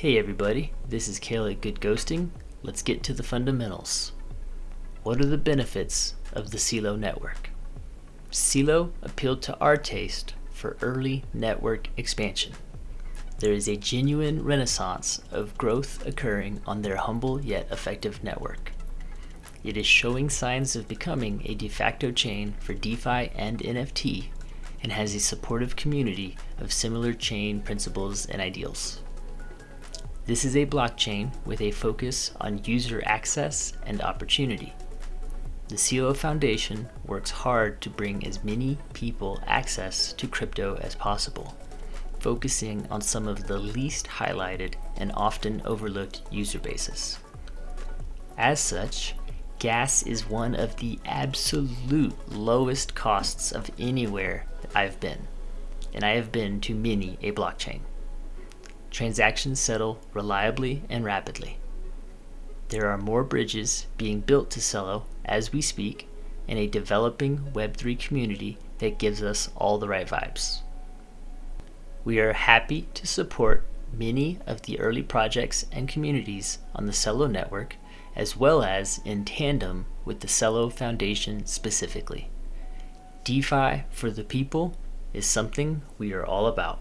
Hey everybody, this is Kayla at Good Ghosting. Let's get to the fundamentals. What are the benefits of the Celo network? Celo appealed to our taste for early network expansion. There is a genuine renaissance of growth occurring on their humble yet effective network. It is showing signs of becoming a de facto chain for DeFi and NFT and has a supportive community of similar chain principles and ideals. This is a blockchain with a focus on user access and opportunity. The Celo Foundation works hard to bring as many people access to crypto as possible, focusing on some of the least highlighted and often overlooked user bases. As such, gas is one of the absolute lowest costs of anywhere I've been, and I have been to many a blockchain. Transactions settle reliably and rapidly. There are more bridges being built to Celo as we speak, and a developing Web3 community that gives us all the right vibes. We are happy to support many of the early projects and communities on the Celo network as well as in tandem with the Celo Foundation specifically. DeFi for the people is something we are all about.